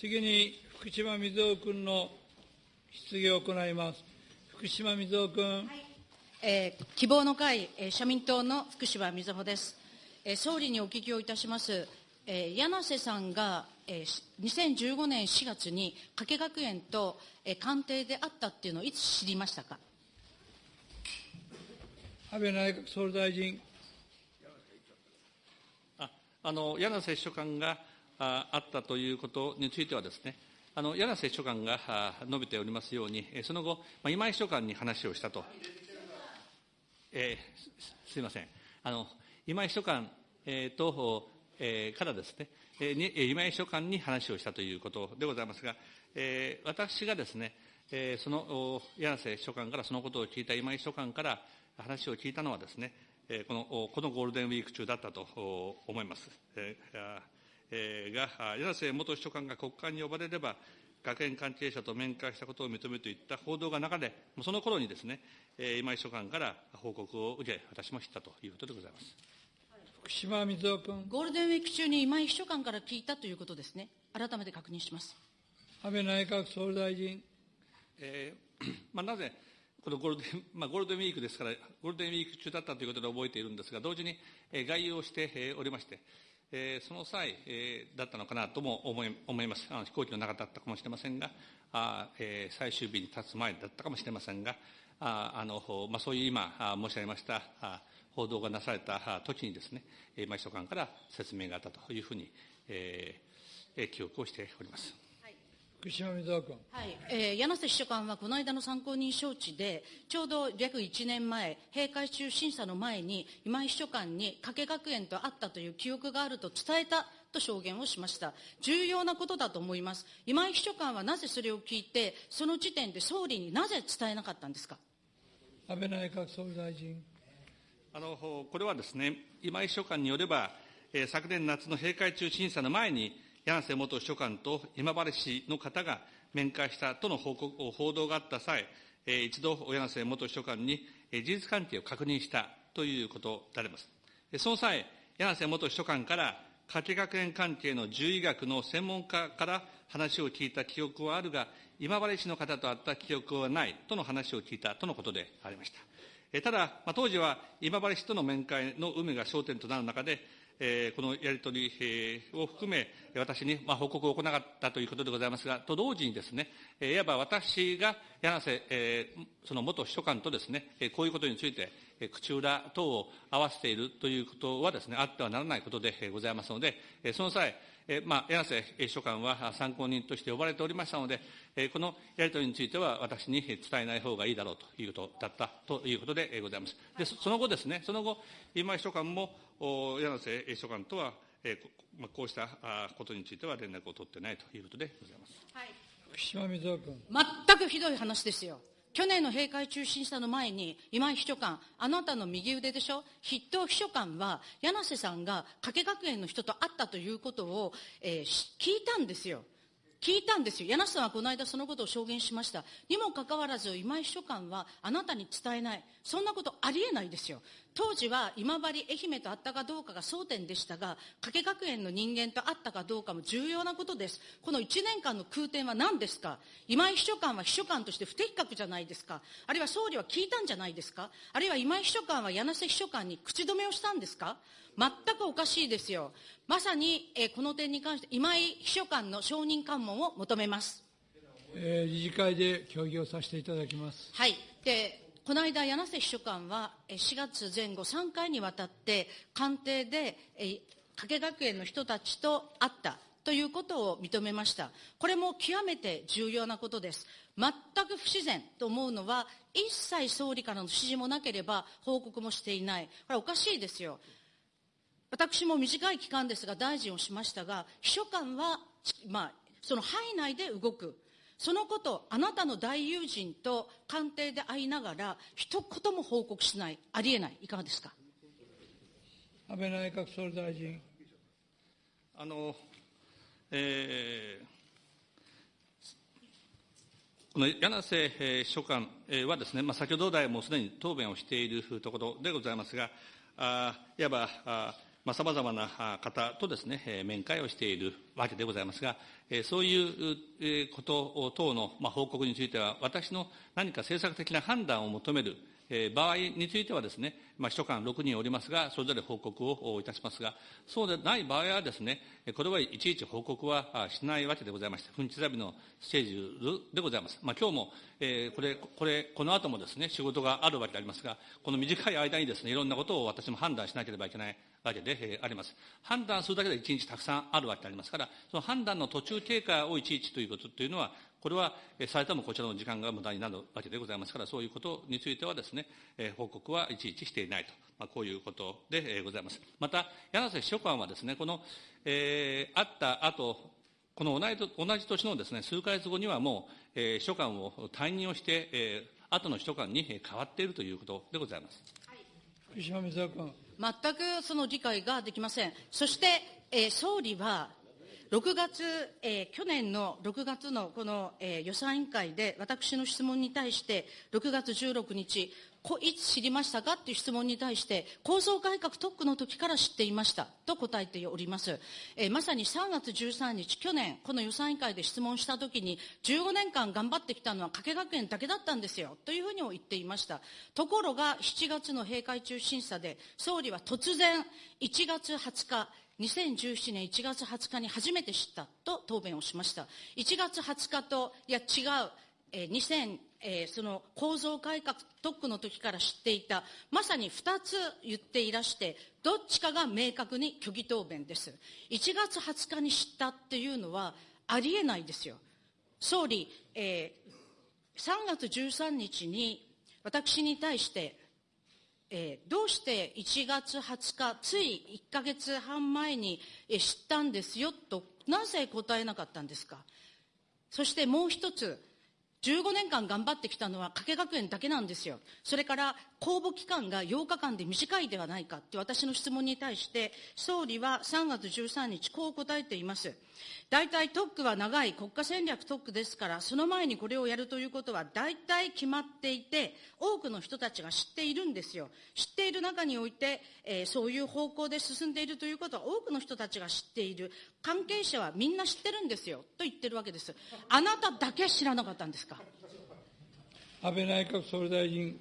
次に、福島みずほ君の質疑を行います。福島みずほ君。はいえー、希望の会、えー、社民党の福島みずほです。えー、総理にお聞きをいたします。えー、柳瀬さんが、えー、2015年4月に加計学園と、えー、官邸であったっていうのをいつ知りましたか？安倍内閣総理大臣。ああの柳瀬秘書官がああったということについてはですね、あの柳瀬秘書官が述べておりますように、その後、ま、今井秘書官に話をしたと、えー、すみません、あの今井秘書官、えー、と、えー、からですね、えー、今井秘書官に話をしたということでございますが、えー、私がですね、えー、その柳瀬秘書官からそのことを聞いた今井秘書官から話を聞いたのはですね、えー、このこのゴールデンウィーク中だったと思います。えーが、柳瀬元秘書官が国会に呼ばれれば、学園関係者と面会したことを認めるといった報道が流れ、その頃にですね、今井秘書官から報告を受け、私も知ったということでございます。福島水夫君。ゴールデンウィーク中に今井秘書官から聞いたということですね。改めて確認します。安倍内閣総理大臣。えー まあ、なぜ、このゴールデン、まあ、ゴールデンウィークですから、ゴールデンウィーク中だったということで覚えているんですが、同時に、えー、概要をしておりまして、えー、その際、えー、だったのかなとも思い思いますあの。飛行機の中だったかもしれませんが、あえー、最終日に立つ前だったかもしれませんが、ああのまあ、そういう今申し上げましたあ報道がなされた時にですね、今秘書官から説明があったというふうに、えー、記憶をしております。福島水君。はい、えー、柳瀬秘書官はこの間の参考人招致で、ちょうど約1年前、閉会中審査の前に、今井秘書官に加計学園と会ったという記憶があると伝えたと証言をしました。重要なことだと思います。今井秘書官はなぜそれを聞いて、その時点で総理になぜ伝えなかったんですか？安倍内閣総理大臣。あの、これはですね、今井秘書官によれば、えー、昨年夏の閉会中審査の前に、柳瀬元秘書官と今治市の方が面会したとの報告報道があった際、一度、柳瀬元秘書官に事実関係を確認したということであります。その際、柳瀬元秘書官から、家計学園関係の獣医学の専門家から話を聞いた記憶はあるが、今治市の方と会った記憶はないとの話を聞いたとのことでありました。ただ、当時は今治市との面会の有無が焦点となる中で、えこのやり取りを含め、私にまあ報告を行ったということでございますが、と同時にですね、いわば私が柳瀬、えその元秘書官とですね、こういうことについて、口裏等を合わせているということはですね、あってはならないことでございますので、その際、えまあ、柳瀬秘書官は参考人として呼ばれておりましたので、えこのやり取りについては私に伝えない方がいいだろうということだったということでございます。でその後ですね、その後、今秘書官も柳瀬秘書官とは、えまあ、こうしたことについては連絡を取ってないということでございます。はい、福島水君。全くひどい話ですよ。去年の閉会中審査の前に、今井秘書官、あなたの右腕でしょ？筆頭秘書官は、柳瀬さんが加計学園の人と会ったということを、えー、聞いたんですよ。聞いたんですよ。柳瀬さんはこの間そのことを証言しました。にもかかわらず、今井秘書官はあなたに伝えない。そんなことありえないですよ。当時は今治愛媛と会ったかどうかが争点でしたが、加計学園の人間と会ったかどうかも重要なことです。この1年間の空転は何ですか？今井秘書官は秘書官として不適格じゃないですか？あるいは総理は聞いたんじゃないですか？あるいは今井秘書官は柳瀬秘書官に口止めをしたんですか？全くおかしいですよ。まさに、えこの点に関して今井秘書官の承認喚問を求めます。えー、理事会で協議をさせていただきます。はい。でこの間、柳瀬秘書官は4月前後3回にわたって官邸で加計学園の人たちと会ったということを認めました。これも極めて重要なことです。全く不自然と思うのは、一切総理からの指示もなければ報告もしていない。これおかしいですよ。私も短い期間ですが大臣をしましたが、秘書官は、まあ、その範囲内で動く。そのこと、あなたの大友人と官邸で会いながら、一言も報告しない、ありえない、いかがですか？安倍内閣総理大臣。あの、えー、この柳瀬秘書官はですね、まあ、先ほど来もすでに答弁をしているところでございますが、あいわばあさまざ、まな方とですね、面会をしているわけでございますが、そういうこと等の報告については、私の何か政策的な判断を求める場合についてはですね、まあ、秘書官6人おりますが、それぞれ報告をいたしますが、そうでない場合はですね、これはいちいち報告はしないわけでございまして、分地ザビのステージでございます。まあ、今日も、えー、これ、これ、この後もですね、仕事があるわけでありますが、この短い間にですね、いろんなことを私も判断しなければいけないわけで、あります。判断するだけで一日たくさんあるわけでありますから、その判断の途中経過をいちいちということというのは、これは、されてもこちらの時間が無駄になるわけでございますから、そういうことについてはですね、報告はいちいちしていないと、まあ、こういうことでございます。また、柳瀬秘書官はですね、この、えー、あった後、この同じ同じ年のですね、数か月後にはもう、えー、秘書官を退任をして、えー、後の秘書官に変わっているということでございます。福島水君。全くその理解ができません。そして、えー、総理は、6月、えー、去年の6月のこの、えー、予算委員会で、私の質問に対して、6月16日、いつ知りましたか？っていう質問に対して、構造改革特区の時から知っていましたと答えております。えー、まさに3月13日、去年、この予算委員会で質問したときに、15年間頑張ってきたのは加計学園だけだったんですよ、というふうにも言っていました。ところが、7月の閉会中審査で、総理は突然、1月20日、2017年1月20日に初めて知ったと答弁をしました。1月20日と、いや違う、えー、2000、えー、その構造改革特区の時から知っていた、まさに2つ言っていらして、どっちかが明確に虚偽答弁です。1月20日に知ったっていうのはありえないですよ。総理、えー、3月13日に私に対してえー、どうして1月20日、つい1か月半前に、えー、知ったんですよと、なぜ答えなかったんですか。そしてもう一つ、15年間頑張ってきたのは加計学園だけなんですよ。それから公募期間が8日間で短いではないかって私の質問に対して、総理は3月13日こう答えています。大体特区は長い国家戦略特区ですから、その前にこれをやるということは大体決まっていて、多くの人たちが知っているんですよ。知っている中において、えー、そういう方向で進んでいるということは多くの人たちが知っている。関係者はみんな知ってるんですよ。と言ってるわけです。あなただけ知らなかったんですか？安倍内閣総理大臣。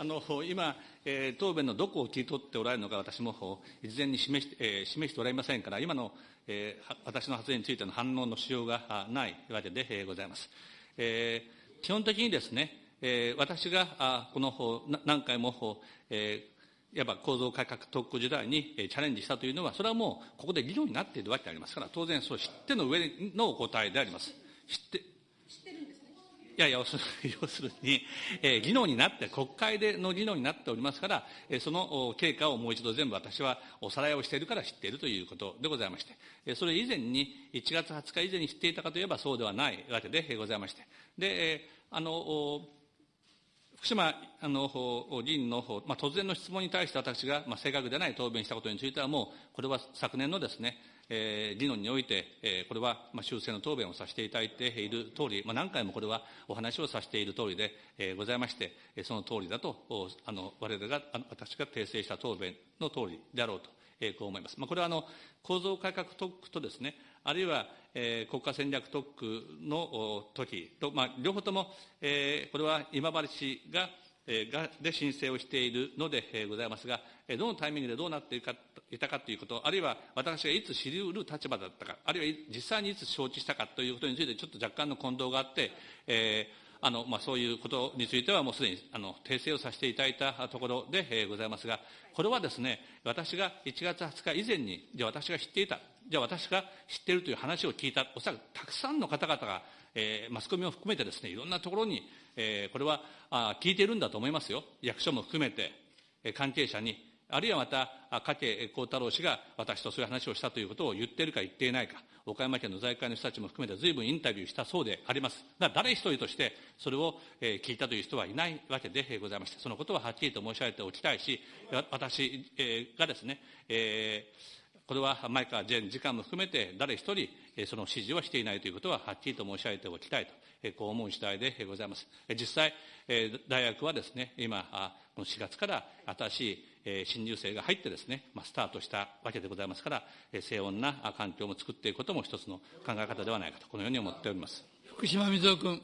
あの今、えー、答弁のどこを切り取っておられるのか、私も事前に示し,、えー、示しておられませんから、今の、えー、私の発言についての反応のしようがないわけで、えー、ございます。えー、基本的にですね、えー、私があこの何回も、えー、いわば構造改革特区時代にチャレンジしたというのは、それはもうここで議論になっているわけでありますから、当然そう知っての上のお答えであります。知って知ってるんですいや、要する 要するに、えー、議論になって、国会での議論になっておりますから、えー、その経過をもう一度全部私はおさらいをしているから知っているということでございまして、えー、それ以前に、1月20日以前に知っていたかといえばそうではないわけでございまして、で、えー、あの、福島あの議員の、まあ、突然の質問に対して私が、まあ、正確でない答弁したことについては、もう、これは昨年のですね、えー、議論において、えー、これは、まあ、修正の答弁をさせていただいている通り、まあ、何回もこれはお話をさせている通りで、えー、ございまして、その通りだと、あの我々が、あの私が訂正した答弁の通りであろうと、えー、こう思います。まあ、これはあの構造改革特区とですね、あるいは、えー、国家戦略特区の時と、まあ、両方とも、えー、これは今治市、がで申請をしているのでございますが、どのタイミングでどうなっていたかということ、あるいは私がいつ知りうる立場だったか、あるいは実際にいつ承知したかということについて、ちょっと若干の混同があって、えーあのまあ、そういうことについてはもうすでにあの訂正をさせていただいたところで、え、ございますが、これはですね、私が1月20日以前に、じゃあ私が知っていた、じゃあ私が知っているという話を聞いた、おそらくたくさんの方々が、えー、マスコミを含めてですね、いろんなところに、えー、これはあ聞いているんだと思いますよ。役所も含めて、えー、関係者に、あるいはまた、加計幸太郎氏が私とそういう話をしたということを言っているか言っていないか、岡山県の財界の人たちも含めて随分インタビューしたそうであります。だから誰一人としてそれを、聞いたという人はいないわけでございまして、そのことははっきりと申し上げておきたいし、私、がですね、えーこれは前川前次官も含めて誰一人、その指示をしていないということははっきりと申し上げておきたいと、こう思う次第でございます。実際、大学はですね、今、この4月から新しえ新入生が入ってですね、まあ、スタートしたわけでございますから、え静穏な環境も作っていくことも一つの考え方ではないかと、このように思っております。福島みずほ君。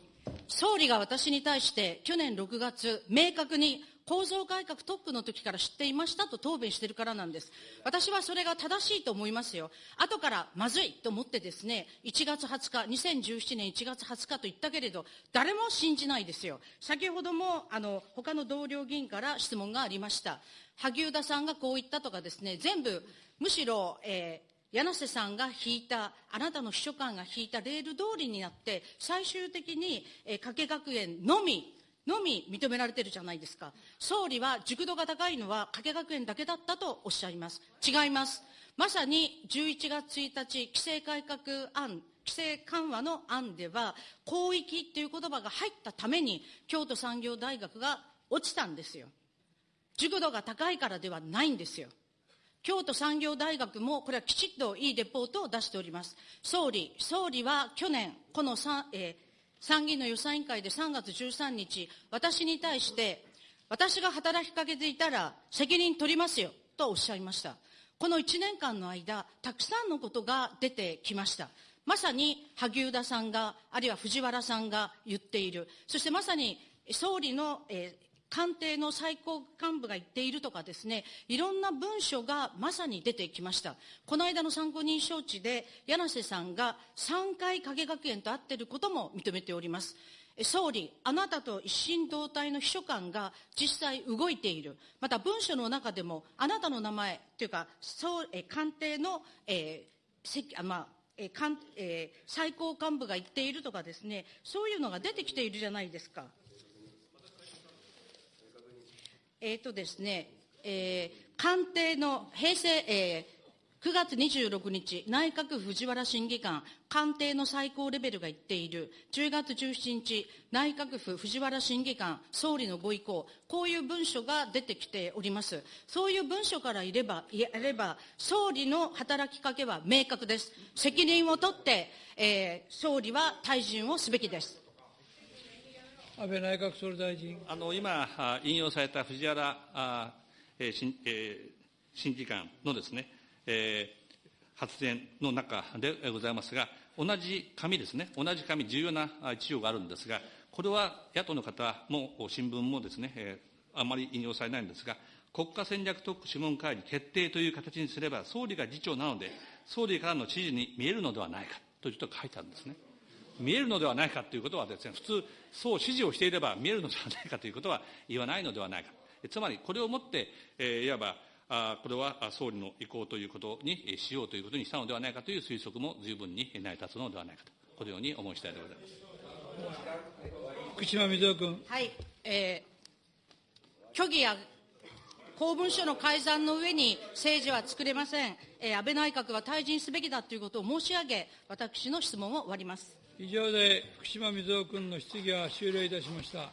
総理が私に対して去年6月、明確に構造改革トップの時から知っていましたと答弁しているからなんです。私はそれが正しいと思いますよ。後からまずいと思ってですね、1月20日、2017年1月20日と言ったけれど、誰も信じないですよ。先ほども、あの、他の同僚議員から質問がありました。萩生田さんがこう言ったとかですね、全部、むしろ、えー柳瀬さんが引いた、あなたの秘書官が引いたレール通りになって、最終的に、えー、加計学園のみ、のみ認められてるじゃないですか。総理は熟度が高いのは加計学園だけだったとおっしゃいます。違います。まさに11月1日、規制改革案、規制緩和の案では、広域っていう言葉が入ったために、京都産業大学が落ちたんですよ。熟度が高いからではないんですよ。京都産業大学も、これはきちっといいレポートを出しております。総理、総理は去年、この参,、えー、参議院の予算委員会で3月13日、私に対して、私が働きかけていたら責任取りますよ、とおっしゃいました。この1年間の間、たくさんのことが出てきました。まさに萩生田さんが、あるいは藤原さんが言っている。そしてまさに総理の、えー官邸の最高幹部が言っているとかですね、いろんな文書がまさに出てきました。この間の参考人招致で、柳瀬さんが3回影学園と会っていることも認めております。総理、あなたと一心同体の秘書官が実際動いている。また文書の中でも、あなたの名前というか、総え官邸の、えーまあえーかんえー、最高幹部が言っているとかですね、そういうのが出てきているじゃないですか。えっ、ー、とですね、えー、官邸の平成、えー、9月26日、内閣府藤原審議官、官邸の最高レベルが言っている、10月17日、内閣府藤原審議官、総理のご意向、こういう文書が出てきております。そういう文書からいれば、やれば、総理の働きかけは明確です。責任を取って、えー、総理は退陣をすべきです。安倍内閣総理大臣。あの今、引用された藤原あ、えー審えー、審議官のですね、えー、発言の中でございますが、同じ紙ですね、同じ紙、重要な一条があるんですが、これは野党の方も新聞もですね、えー、あまり引用されないんですが、国家戦略特区諮問会議決定という形にすれば、総理が議長なので、総理からの指示に見えるのではないかというと書いてあるんですね。見えるのではないかということはですね、普通、そう指示をしていれば見えるのではないかということは言わないのではないか。つまり、これをもって、えー、いわば、あこれは総理の意向ということにしようということにしたのではないかという推測も十分に成り立つのではないかと、このように思い次第でございます。福島みずほ君。はい。えー、虚偽や公文書の改ざんの上に政治は作れません。えー、安倍内閣は退陣すべきだということを申し上げ、私の質問を終わります。以上で福島みずほ君の質疑は終了いたしました。